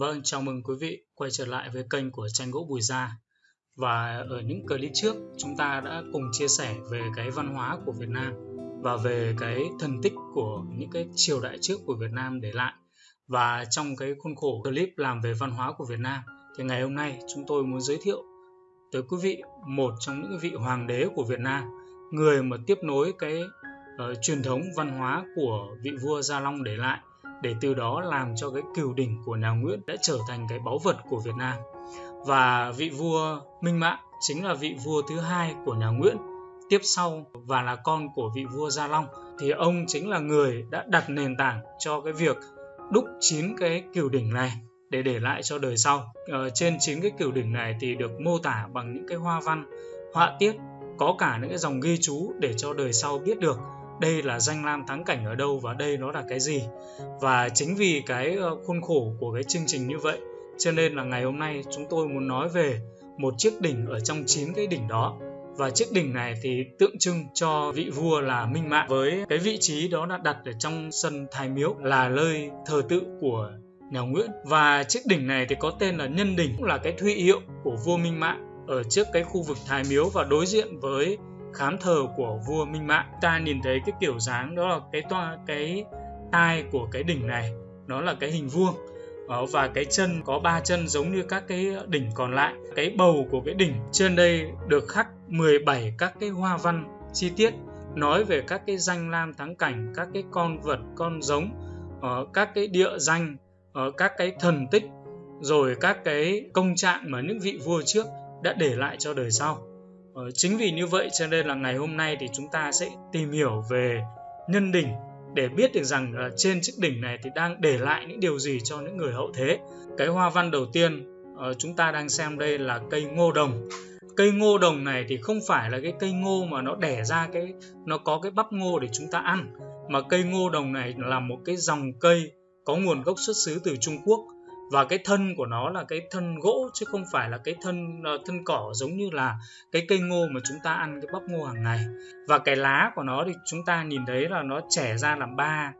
Vâng, chào mừng quý vị quay trở lại với kênh của tranh gỗ Bùi Gia. Và ở những clip trước, chúng ta đã cùng chia sẻ về cái văn hóa của Việt Nam và về cái thần tích của những cái triều đại trước của Việt Nam để lại. Và trong cái khuôn khổ clip làm về văn hóa của Việt Nam, thì ngày hôm nay chúng tôi muốn giới thiệu tới quý vị một trong những vị hoàng đế của Việt Nam, người mà tiếp nối cái uh, truyền thống văn hóa của vị vua Gia Long để lại để từ đó làm cho cái cửu đỉnh của nhà Nguyễn đã trở thành cái báu vật của Việt Nam. Và vị vua Minh Mạng chính là vị vua thứ hai của nhà Nguyễn tiếp sau và là con của vị vua Gia Long thì ông chính là người đã đặt nền tảng cho cái việc đúc chín cái cửu đỉnh này để để lại cho đời sau. Ờ, trên chín cái cửu đỉnh này thì được mô tả bằng những cái hoa văn, họa tiết, có cả những cái dòng ghi chú để cho đời sau biết được đây là danh lam thắng cảnh ở đâu và đây nó là cái gì? Và chính vì cái ờ, khuôn khổ của cái chương trình như vậy, cho nên là ngày hôm nay chúng tôi muốn nói về một chiếc đỉnh ở trong chín cái đỉnh đó. Và chiếc đỉnh này thì tượng trưng cho vị vua là Minh Mạng, với cái vị trí đó là đặt ở trong sân Thái Miếu, là nơi thờ tự của nhà Nguyễn. Và chiếc đỉnh này thì có tên là Nhân Đỉnh, cũng là cái thuy hiệu của vua Minh Mạng ở trước cái khu vực Thái Miếu và đối diện với khám thờ của vua Minh Mạng. Ta nhìn thấy cái kiểu dáng đó là cái toa, cái tai của cái đỉnh này, nó là cái hình vuông. Ờ, và cái chân, có ba chân giống như các cái đỉnh còn lại. Cái bầu của cái đỉnh trên đây được khắc 17 các cái hoa văn chi tiết, nói về các cái danh lam thắng cảnh, các cái con vật, con giống ờ, các cái địa danh ờ, các cái thần tích, rồi các cái công trạng mà những vị vua trước đã để lại cho đời sau. Ờ, chính vì như vậy cho nên là ngày hôm nay thì chúng ta sẽ tìm hiểu về nhân đỉnh để biết được rằng là trên chiếc đỉnh này thì đang để lại những điều gì cho những người hậu thế. Cái hoa văn đầu tiên uh, chúng ta đang xem đây là cây ngô đồng. Cây ngô đồng này thì không phải là cái cây ngô mà nó đẻ ra cái nó có cái bắp ngô để chúng ta ăn mà cây ngô đồng này là một cái dòng cây có nguồn gốc xuất xứ từ Trung Quốc và cái thân của nó là cái thân gỗ chứ không phải là cái thân ờ, thân cỏ giống như là cái cây ngô mà chúng ta ăn cái bắp ngô hàng ngày. Và cái lá của nó thì chúng ta nhìn thấy là nó trẻ ra làm ba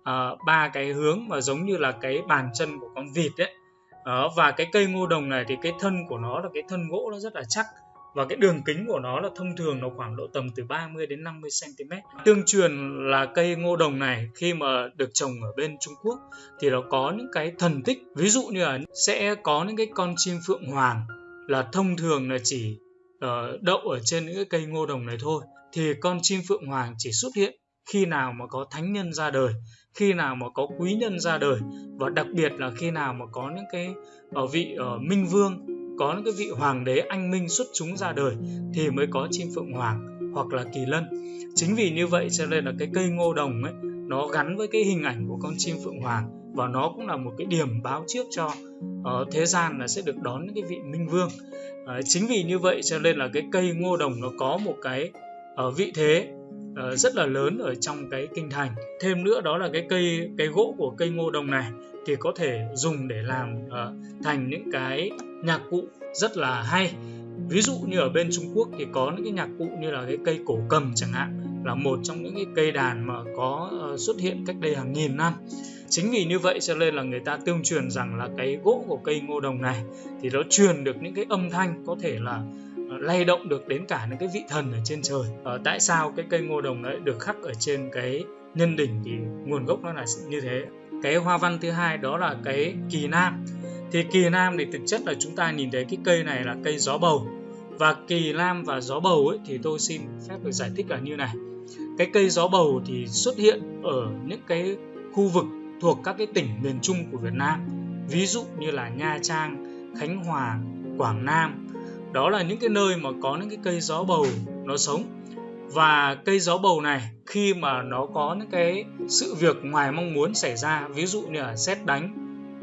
uh, ba cái hướng mà giống như là cái bàn chân của con vịt đấy uh, và cái cây ngô đồng này thì cái thân của nó là cái thân gỗ nó rất là chắc và cái đường kính của nó là thông thường nó khoảng độ tầm từ 30 đến 50 cm. Tương truyền là cây ngô đồng này khi mà được trồng ở bên Trung Quốc thì nó có những cái thần tích, ví dụ như là sẽ có những cái con chim phượng hoàng là thông thường là chỉ uh, đậu ở trên những cái cây ngô đồng này thôi. Thì con chim phượng hoàng chỉ xuất hiện khi nào mà có thánh nhân ra đời khi nào mà có quý nhân ra đời và đặc biệt là khi nào mà có những cái ở vị uh, minh vương có những cái vị hoàng đế anh minh xuất chúng ra đời thì mới có chim phượng hoàng hoặc là kỳ lân. Chính vì như vậy cho nên là cái cây ngô đồng ấy nó gắn với cái hình ảnh của con chim phượng hoàng và nó cũng là một cái điểm báo trước cho uh, thế gian là sẽ được đón những cái vị minh vương. Uh, chính vì như vậy cho nên là cái cây ngô đồng nó có một cái uh, vị thế uh, rất là lớn ở trong cái kinh thành. Thêm nữa đó là cái cây cái gỗ của cây ngô đồng này thì có thể dùng để làm uh, thành những cái nhạc cụ rất là hay. Ví dụ như ở bên Trung Quốc thì có những cái nhạc cụ như là cái cây cổ cầm chẳng hạn là một trong những cái cây đàn mà có uh, xuất hiện cách đây hàng nghìn năm. Chính vì như vậy cho nên là người ta tương truyền rằng là cái gỗ của cây ngô đồng này thì nó truyền được những cái âm thanh có thể là ờ, lay động được đến cả những cái vị thần ở trên trời. À, tại sao cái cây ngô đồng đấy được khắc ở trên cái nhân đỉnh thì nguồn gốc nó là như thế? Cái hoa văn thứ hai đó là cái kỳ nam. Thì kỳ nam thì thực chất là chúng ta nhìn thấy cái cây này là cây gió bầu. Và kỳ nam và gió bầu ấy thì tôi xin phép được giải thích là như này. Cái cây gió bầu thì xuất hiện ở những cái khu vực thuộc các cái tỉnh miền Trung của Việt Nam. Ví dụ như là Nha Trang, Khánh Hòa, Quảng Nam. Đó là những cái nơi mà có những cái cây gió bầu nó sống và cây gió bầu này, khi mà nó có những cái sự việc ngoài mong muốn xảy ra, ví dụ như là xét đánh,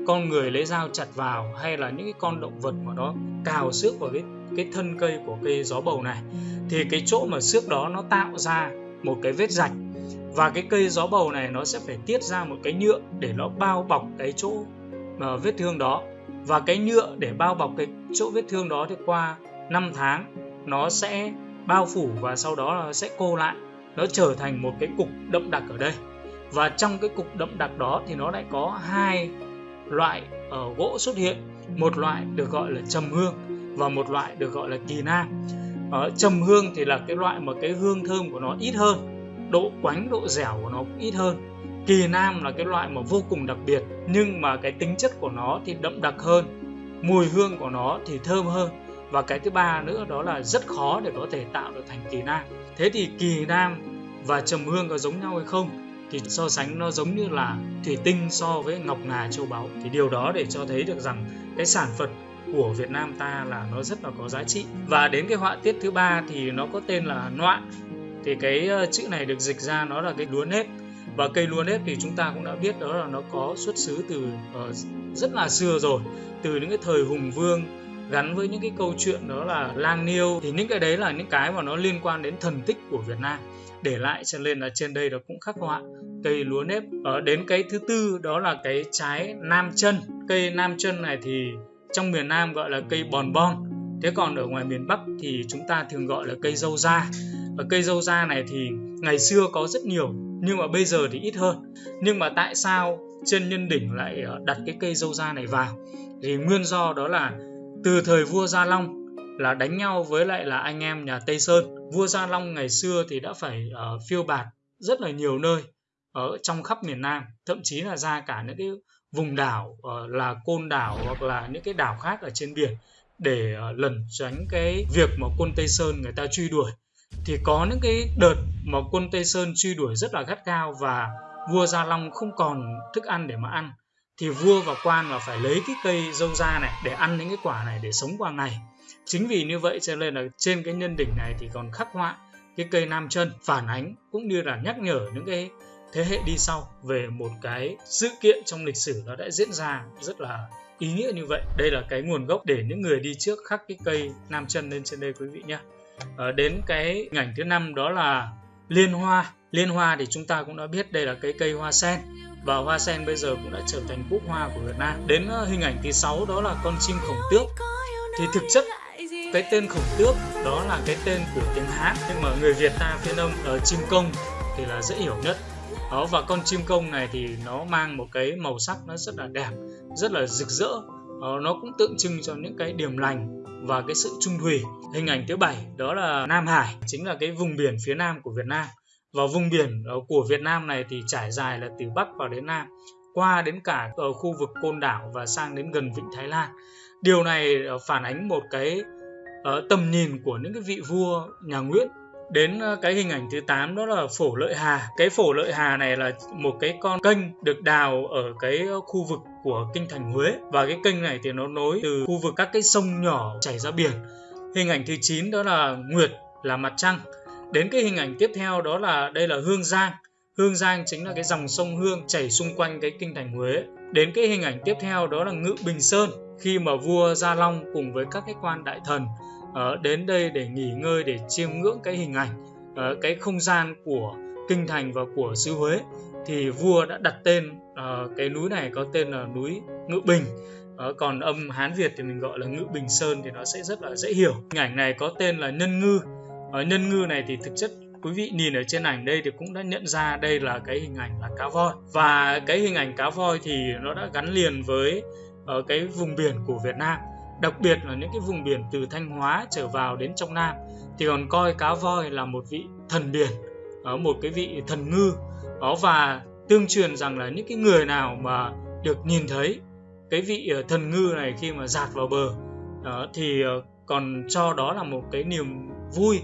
con người lấy dao chặt vào, hay là những cái con động vật mà nó cào xước vào cái cái thân cây của cây gió bầu này, thì cái chỗ mà xước đó nó tạo ra một cái vết rạch. Và cái cây gió bầu này nó sẽ phải tiết ra một cái nhựa để nó bao bọc cái chỗ mà vết thương đó. Và cái nhựa để bao bọc cái chỗ vết thương đó thì qua 5 tháng, nó sẽ bao phủ và sau đó là sẽ cô lại. Nó trở thành một cái cục đậm đặc ở đây. Và trong cái cục đậm đặc đó thì nó lại có hai loại ở gỗ xuất hiện. Một loại được gọi là trầm hương và một loại được gọi là kỳ nam. Ở trầm hương thì là cái loại mà cái hương thơm của nó ít hơn, độ quánh, độ dẻo của nó cũng ít hơn. Kỳ nam là cái loại mà vô cùng đặc biệt, nhưng mà cái tính chất của nó thì đậm đặc hơn. Mùi hương của nó thì thơm hơn và cái thứ ba nữa đó là rất khó để có thể tạo được thành kỳ nam. Thế thì kỳ nam và trầm hương có giống nhau hay không? Thì so sánh nó giống như là thủy tinh so với ngọc ngà châu báu. Thì điều đó để cho thấy được rằng cái sản vật của Việt Nam ta là nó rất là có giá trị. Và đến cái họa tiết thứ ba thì nó có tên là noạn. Thì cái ờ, chữ này được dịch ra nó là cái lúa nếp. Và cây lúa nếp thì chúng ta cũng đã biết đó là nó có xuất xứ từ uh, rất là xưa rồi. Từ những cái thời hùng vương gắn với những cái câu chuyện đó là lang niêu. Thì những cái đấy là những cái mà nó liên quan đến thần tích của Việt Nam. Để lại cho nên là trên đây nó cũng khắc họa cây lúa nếp. Ở đến cái thứ tư đó là cái trái nam chân cây nam chân này thì trong miền Nam gọi là cây bòn bon thế còn ở ngoài miền Bắc thì chúng ta thường gọi là cây dâu da. Và cây dâu da này thì ngày xưa có rất nhiều, nhưng mà bây giờ thì ít hơn. Nhưng mà tại sao trên nhân đỉnh lại ờ, đặt cái cây dâu da này vào? Thì nguyên do đó là từ thời vua Gia Long là đánh nhau với lại là anh em nhà Tây Sơn. Vua Gia Long ngày xưa thì đã phải uh, phiêu bạt rất là nhiều nơi ở trong khắp miền Nam thậm chí là ra cả những cái vùng đảo uh, là côn đảo hoặc là những cái đảo khác ở trên biển để uh, lẩn tránh cái việc mà quân Tây Sơn người ta truy đuổi. Thì có những cái đợt mà quân Tây Sơn truy đuổi rất là gắt gao và vua Gia Long không còn thức ăn để mà ăn thì vua và quan là phải lấy cái cây dâu da này để ăn những cái quả này để sống qua ngày. Chính vì như vậy cho nên là trên cái nhân đỉnh này thì còn khắc họa cái cây nam chân phản ánh cũng như là nhắc nhở những cái thế hệ đi sau về một cái sự kiện trong lịch sử nó đã diễn ra rất là ý nghĩa như vậy. Đây là cái nguồn gốc để những người đi trước khắc cái cây nam chân lên trên đây quý vị nhé. À, đến cái hình ảnh thứ năm đó là liên hoa liên hoa thì chúng ta cũng đã biết đây là cái cây hoa sen và hoa sen bây giờ cũng đã trở thành quốc hoa của Việt Nam. Đến ờ, hình ảnh thứ sáu đó là con chim khổng tước. Thì thực chất cái tên khổng tước đó là cái tên của tiếng Hát nhưng mà người Việt ta phiên âm ở chim công thì là dễ hiểu nhất. Đó và con chim công này thì nó mang một cái màu sắc nó rất là đẹp, rất là rực rỡ. Đó, nó cũng tượng trưng cho những cái điểm lành và cái sự trung thủy. Hình ảnh thứ bảy đó là Nam Hải, chính là cái vùng biển phía nam của Việt Nam và vùng biển ờ, của Việt Nam này thì trải dài là từ Bắc vào đến Nam, qua đến cả ở khu vực Côn Đảo và sang đến gần Vịnh Thái Lan. Điều này ờ, phản ánh một cái tầm nhìn của những cái vị vua, nhà Nguyễn. Đến cái hình ảnh thứ 8 đó là phổ lợi hà. Cái phổ lợi hà này là một cái con kênh được đào ở cái khu vực của kinh thành Huế và cái kênh này thì nó nối từ khu vực các cái sông nhỏ chảy ra biển. Hình ảnh thứ 9 đó là Nguyệt là mặt trăng Đến cái hình ảnh tiếp theo đó là đây là Hương Giang. Hương Giang chính là cái dòng sông Hương chảy xung quanh cái kinh thành Huế. Đến cái hình ảnh tiếp theo đó là Ngự Bình Sơn khi mà vua Gia Long cùng với các cái quan đại thần uh, đến đây để nghỉ ngơi để chiêm ngưỡng cái hình ảnh uh, cái không gian của kinh thành và của xứ Huế thì vua đã đặt tên uh, cái núi này có tên là núi Ngự Bình uh, còn âm Hán Việt thì mình gọi là Ngự Bình Sơn thì nó sẽ rất là dễ hiểu hình ảnh này có tên là Nhân Ngư ở nhân ngư này thì thực chất quý vị nhìn ở trên ảnh đây thì cũng đã nhận ra đây là cái hình ảnh là cá voi. Và cái hình ảnh cá voi thì nó đã gắn liền với ở cái vùng biển của Việt Nam. Đặc biệt là những cái vùng biển từ Thanh Hóa trở vào đến trong Nam. Thì còn coi cá voi là một vị thần biển ở một cái vị thần ngư. Đó và tương truyền rằng là những cái người nào mà được nhìn thấy cái vị ờ, thần ngư này khi mà dạt vào bờ đó, thì còn cho đó là một cái niềm vui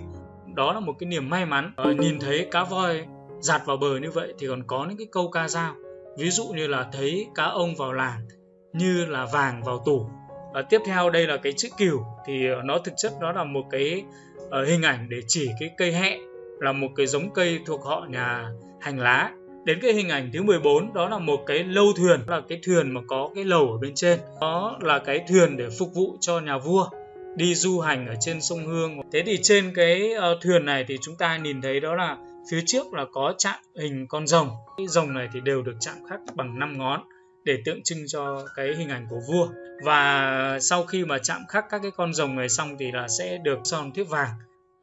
đó là một cái niềm may mắn. À, nhìn thấy cá voi giạt vào bờ như vậy thì còn có những cái câu ca dao. Ví dụ như là thấy cá ông vào làng như là vàng vào tủ. À, tiếp theo đây là cái chữ cừu thì ờ, nó thực chất đó là một cái uh, hình ảnh để chỉ cái cây hẹ là một cái giống cây thuộc họ nhà hành lá. Đến cái hình ảnh thứ 14 đó là một cái lâu thuyền. Là cái thuyền mà có cái lầu ở bên trên. Đó là cái thuyền để phục vụ cho nhà vua đi du hành ở trên sông Hương. Thế thì trên cái uh, thuyền này thì chúng ta nhìn thấy đó là phía trước là có chạm hình con rồng. Cái rồng này thì đều được chạm khắc bằng 5 ngón để tượng trưng cho cái hình ảnh của vua. Và sau khi mà chạm khắc các cái con rồng này xong thì là sẽ được son thiếp vàng.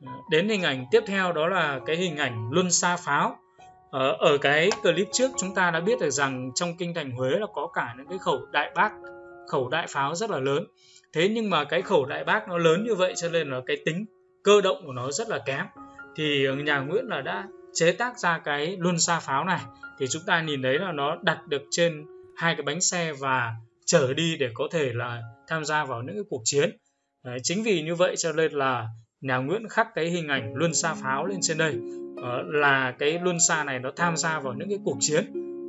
Ờ, đến hình ảnh tiếp theo đó là cái hình ảnh luân xa pháo. ở, ở cái clip trước chúng ta đã biết được rằng trong kinh thành Huế là có cả những cái khẩu đại bác khẩu đại pháo rất là lớn thế nhưng mà cái khẩu đại bác nó lớn như vậy cho nên là cái tính cơ động của nó rất là kém. Thì ờ, nhà Nguyễn là đã chế tác ra cái luân xa pháo này. Thì chúng ta nhìn thấy là nó đặt được trên hai cái bánh xe và chở đi để có thể là tham gia vào những cái cuộc chiến. Đấy, chính vì như vậy cho nên là nhà Nguyễn khắc cái hình ảnh luân xa pháo lên trên đây. Ờ, là cái luân xa này nó tham gia vào những cái cuộc chiến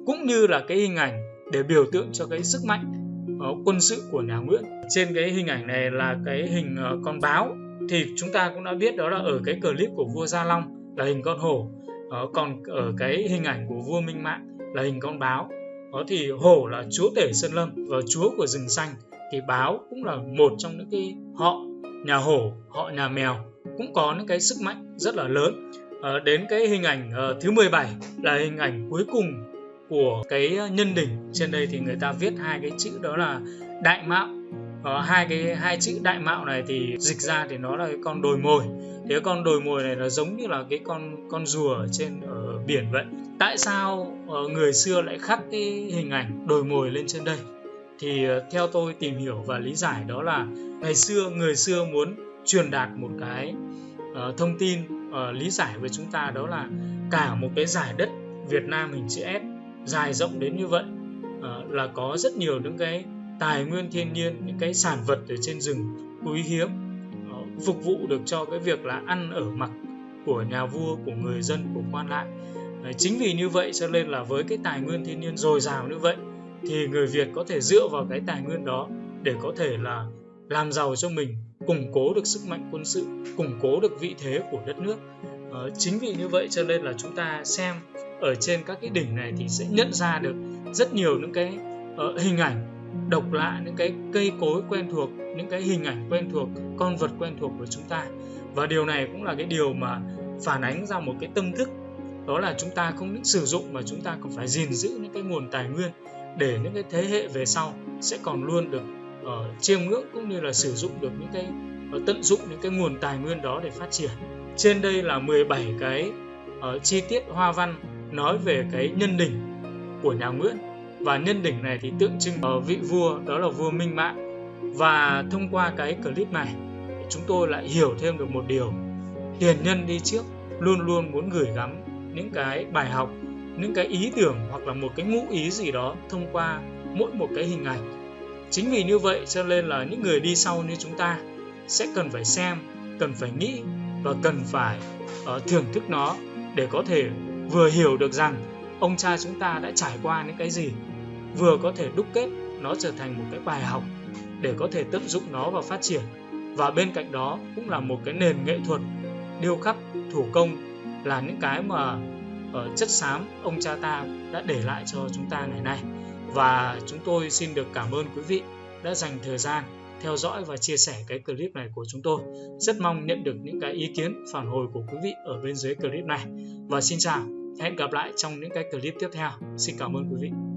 cũng như là cái hình ảnh để biểu tượng cho cái sức mạnh Ờ, quân sự của nhà Nguyễn. Trên cái hình ảnh này là cái hình ờ, con báo. Thì chúng ta cũng đã biết đó là ở cái clip của vua Gia Long là hình con hổ. Ờ, còn ở cái hình ảnh của vua Minh Mạng là hình con báo. Đó thì hổ là chúa tể sơn lâm và chúa của rừng xanh. Thì báo cũng là một trong những cái họ nhà hổ họ nhà mèo. Cũng có những cái sức mạnh rất là lớn. À, đến cái hình ảnh uh, thứ 17 là hình ảnh cuối cùng của cái nhân đỉnh trên đây thì người ta viết hai cái chữ đó là đại mạo. Ở hai cái hai chữ đại mạo này thì dịch ra thì nó là cái con đồi mồi. Thế con đồi mồi này nó giống như là cái con con rùa ở trên ở biển vậy. Tại sao ờ, người xưa lại khắc cái hình ảnh đồi mồi lên trên đây? Thì ờ, theo tôi tìm hiểu và lý giải đó là ngày xưa người xưa muốn truyền đạt một cái uh, thông tin uh, lý giải với chúng ta đó là cả một cái giải đất Việt Nam hình chữ S dài rộng đến như vậy à, là có rất nhiều những cái tài nguyên thiên nhiên những cái sản vật ở trên rừng quý hiếm à, phục vụ được cho cái việc là ăn ở mặc của nhà vua của người dân của quan lại. À, chính vì như vậy cho nên là với cái tài nguyên thiên nhiên dồi dào như vậy thì người Việt có thể dựa vào cái tài nguyên đó để có thể là làm giàu cho mình củng cố được sức mạnh quân sự củng cố được vị thế của đất nước. À, chính vì như vậy cho nên là chúng ta xem ở trên các cái đỉnh này thì sẽ nhận ra được rất nhiều những cái uh, hình ảnh độc lạ những cái cây cối quen thuộc những cái hình ảnh quen thuộc con vật quen thuộc của chúng ta. Và điều này cũng là cái điều mà phản ánh ra một cái tâm thức đó là chúng ta không những sử dụng mà chúng ta còn phải gìn giữ những cái nguồn tài nguyên để những cái thế hệ về sau sẽ còn luôn được uh, chiêm ngưỡng cũng như là sử dụng được những cái uh, tận dụng những cái nguồn tài nguyên đó để phát triển. Trên đây là 17 cái uh, chi tiết hoa văn nói về cái nhân đỉnh của nhà Nguyễn. Và nhân đỉnh này thì tượng trưng ở vị vua đó là vua Minh Mạng. Và thông qua cái clip này chúng tôi lại hiểu thêm được một điều. Tiền nhân đi trước luôn luôn muốn gửi gắm những cái bài học những cái ý tưởng hoặc là một cái ngụ ý gì đó thông qua mỗi một cái hình ảnh. Chính vì như vậy cho nên là những người đi sau như chúng ta sẽ cần phải xem cần phải nghĩ và cần phải uh, thưởng thức nó để có thể vừa hiểu được rằng ông cha chúng ta đã trải qua những cái gì, vừa có thể đúc kết nó trở thành một cái bài học để có thể tận dụng nó và phát triển. Và bên cạnh đó cũng là một cái nền nghệ thuật điêu khắc thủ công là những cái mà ở chất xám ông cha ta đã để lại cho chúng ta ngày nay. Và chúng tôi xin được cảm ơn quý vị đã dành thời gian theo dõi và chia sẻ cái clip này của chúng tôi. Rất mong nhận được những cái ý kiến, phản hồi của quý vị ở bên dưới clip này. Và xin chào hẹn gặp lại trong những cái clip tiếp theo. Xin cảm ơn quý vị.